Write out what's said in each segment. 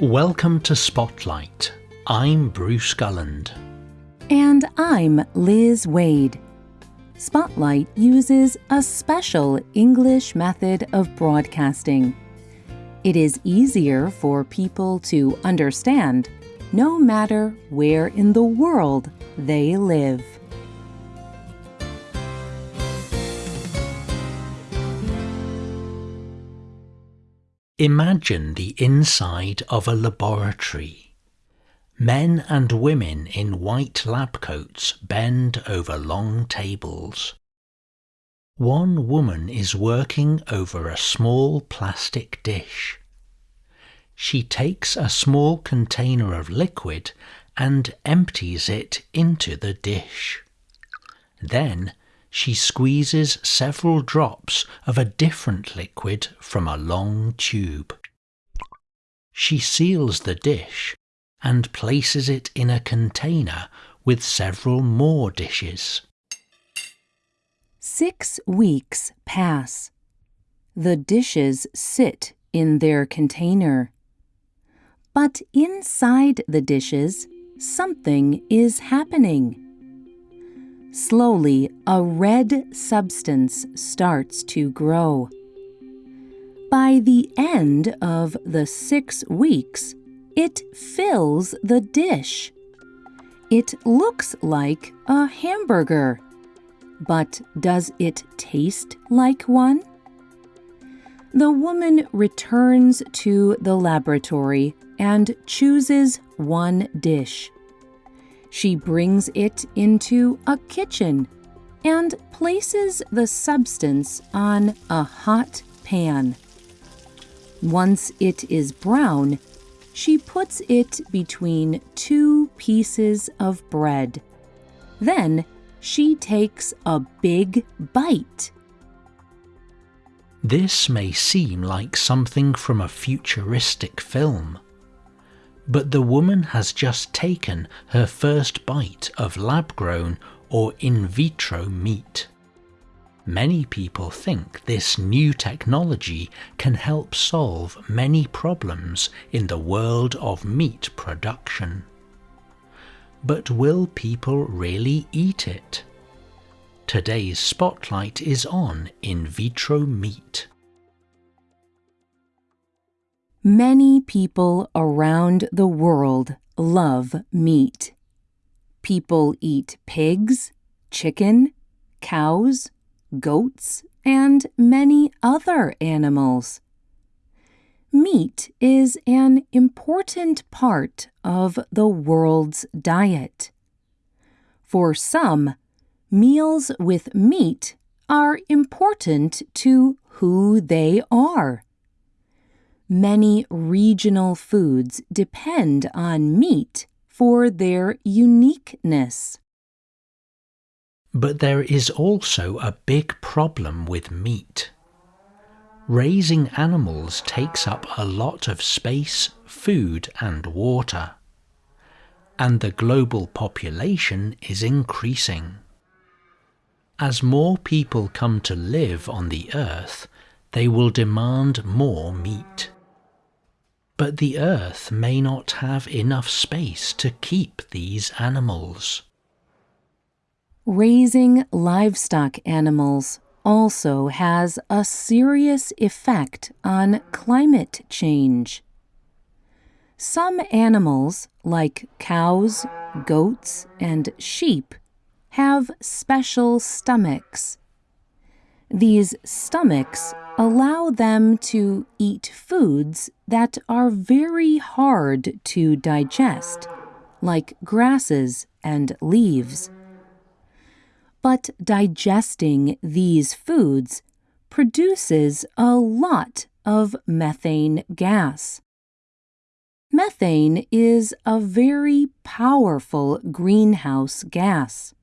Welcome to Spotlight. I'm Bruce Gulland. And I'm Liz Waid. Spotlight uses a special English method of broadcasting. It is easier for people to understand no matter where in the world they live. Imagine the inside of a laboratory. Men and women in white lab coats bend over long tables. One woman is working over a small plastic dish. She takes a small container of liquid and empties it into the dish. Then she squeezes several drops of a different liquid from a long tube. She seals the dish and places it in a container with several more dishes. Six weeks pass. The dishes sit in their container. But inside the dishes, something is happening. Slowly, a red substance starts to grow. By the end of the six weeks, it fills the dish. It looks like a hamburger. But does it taste like one? The woman returns to the laboratory and chooses one dish. She brings it into a kitchen and places the substance on a hot pan. Once it is brown, she puts it between two pieces of bread. Then she takes a big bite. This may seem like something from a futuristic film. But the woman has just taken her first bite of lab grown or in vitro meat. Many people think this new technology can help solve many problems in the world of meat production. But will people really eat it? Today's spotlight is on in vitro meat. Many people around the world love meat. People eat pigs, chicken, cows, goats, and many other animals. Meat is an important part of the world's diet. For some, meals with meat are important to who they are. Many regional foods depend on meat for their uniqueness. But there is also a big problem with meat. Raising animals takes up a lot of space, food and water. And the global population is increasing. As more people come to live on the earth, they will demand more meat. But the earth may not have enough space to keep these animals. Raising livestock animals also has a serious effect on climate change. Some animals, like cows, goats, and sheep, have special stomachs. These stomachs allow them to eat foods that are very hard to digest, like grasses and leaves. But digesting these foods produces a lot of methane gas. Methane is a very powerful greenhouse gas.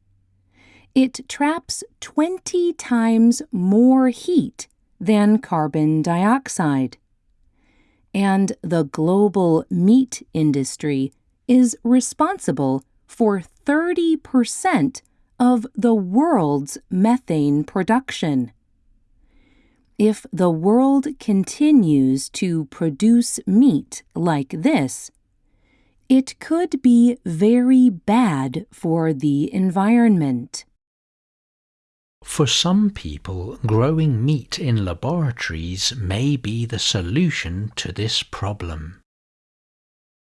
It traps 20 times more heat than carbon dioxide. And the global meat industry is responsible for 30% of the world's methane production. if the world continues to produce meat like this, it could be very bad for the environment. For some people, growing meat in laboratories may be the solution to this problem.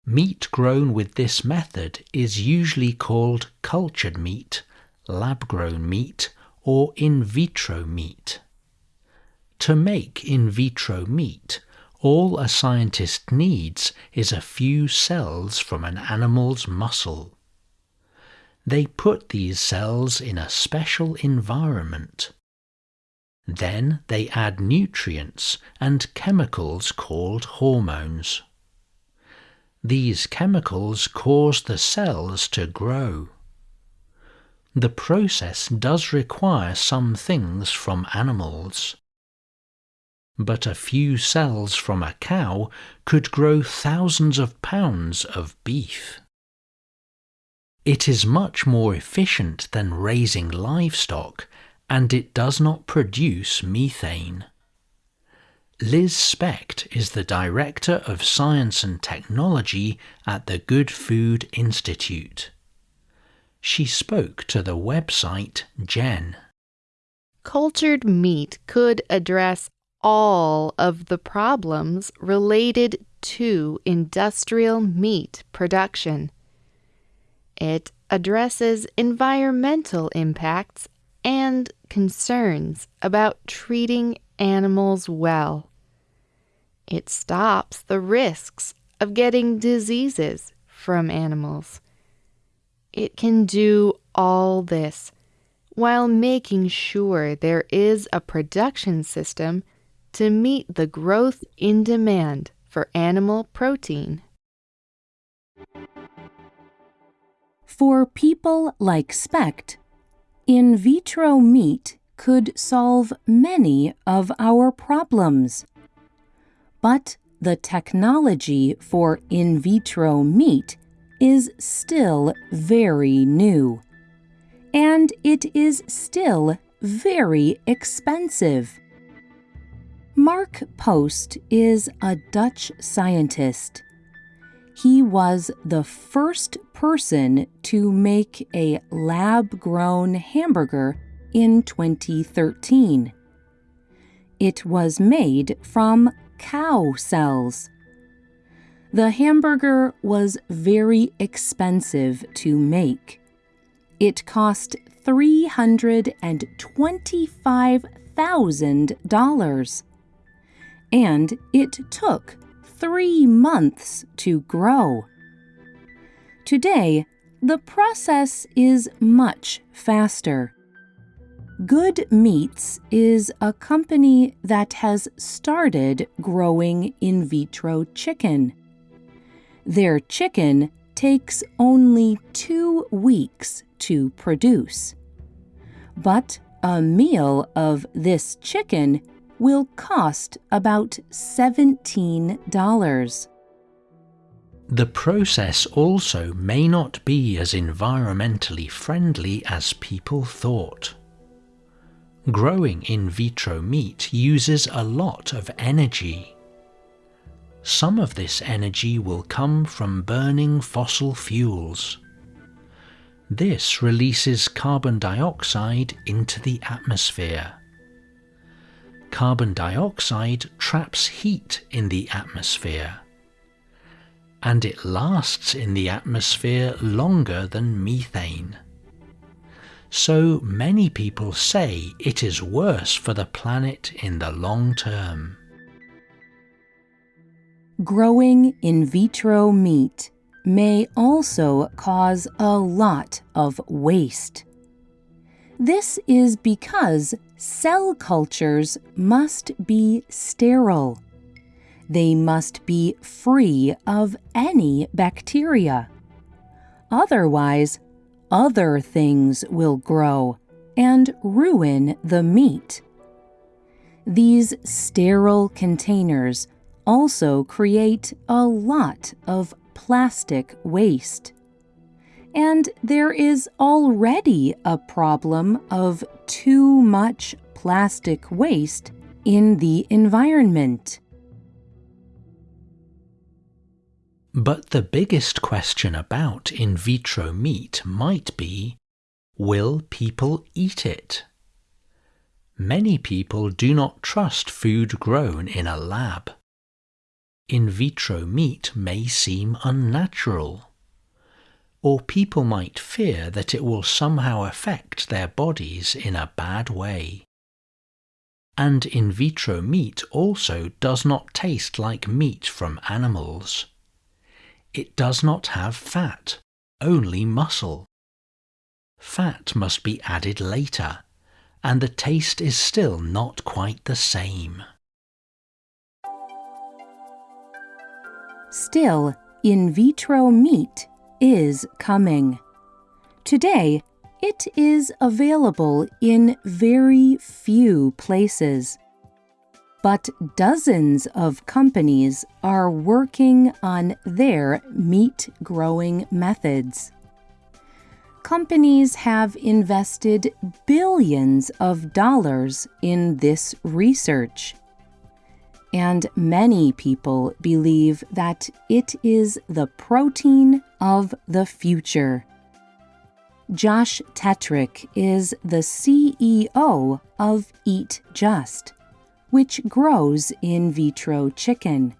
Meat grown with this method is usually called cultured meat, lab grown meat, or in vitro meat. To make in vitro meat, all a scientist needs is a few cells from an animal's muscle. They put these cells in a special environment. Then they add nutrients and chemicals called hormones. These chemicals cause the cells to grow. The process does require some things from animals. But a few cells from a cow could grow thousands of pounds of beef. It is much more efficient than raising livestock and it does not produce methane. Liz Specht is the Director of Science and Technology at the Good Food Institute. She spoke to the website Gen. Cultured meat could address all of the problems related to industrial meat production. It addresses environmental impacts and concerns about treating animals well. It stops the risks of getting diseases from animals. It can do all this while making sure there is a production system to meet the growth in demand for animal protein. For people like Specht, in vitro meat could solve many of our problems. But the technology for in vitro meat is still very new. And it is still very expensive. Mark Post is a Dutch scientist he was the first person to make a lab grown hamburger in 2013. It was made from cow cells. The hamburger was very expensive to make. It cost $325,000. And it took three months to grow. Today, the process is much faster. Good Meats is a company that has started growing in vitro chicken. Their chicken takes only two weeks to produce. But a meal of this chicken will cost about $17. The process also may not be as environmentally friendly as people thought. Growing in vitro meat uses a lot of energy. Some of this energy will come from burning fossil fuels. This releases carbon dioxide into the atmosphere carbon dioxide traps heat in the atmosphere. And it lasts in the atmosphere longer than methane. So many people say it is worse for the planet in the long term. Growing in vitro meat may also cause a lot of waste. This is because cell cultures must be sterile. They must be free of any bacteria. Otherwise, other things will grow and ruin the meat. These sterile containers also create a lot of plastic waste and there is already a problem of too much plastic waste in the environment. But the biggest question about in vitro meat might be will people eat it? Many people do not trust food grown in a lab. In vitro meat may seem unnatural. Or people might fear that it will somehow affect their bodies in a bad way. And in vitro meat also does not taste like meat from animals. It does not have fat, only muscle. Fat must be added later, and the taste is still not quite the same. Still, in vitro meat is coming. Today, it is available in very few places but dozens of companies are working on their meat growing methods. Companies have invested billions of dollars in this research. And many people believe that it is the protein of the future. Josh Tetrick is the CEO of Eat Just which grows in vitro chicken.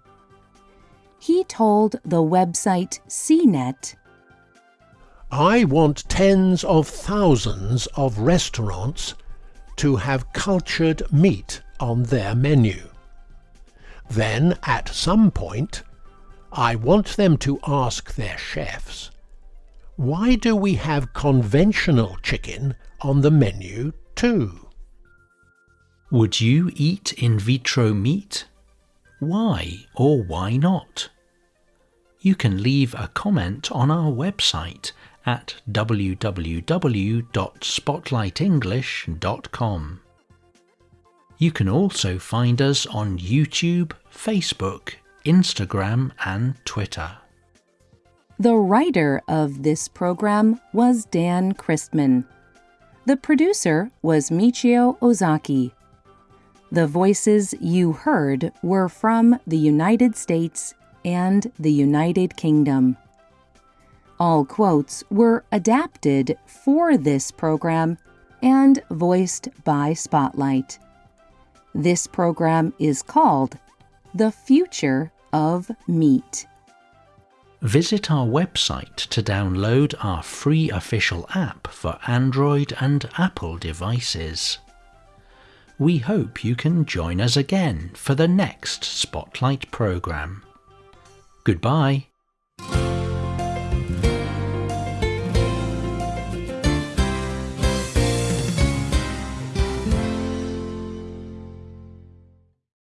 He told the website CNET I want tens of thousands of restaurants to have cultured meat on their menu. Then, at some point, I want them to ask their chefs, why do we have conventional chicken on the menu too? Would you eat in vitro meat? Why or why not? You can leave a comment on our website at www.spotlightenglish.com. You can also find us on YouTube, Facebook, Instagram, and Twitter. The writer of this program was Dan Christman. The producer was Michio Ozaki. The voices you heard were from the United States and the United Kingdom. All quotes were adapted for this program and voiced by Spotlight. This program is called The Future of Meat. Visit our website to download our free official app for Android and Apple devices we hope you can join us again for the next Spotlight programme. Goodbye.